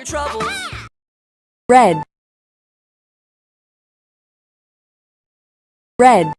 your troubles. red red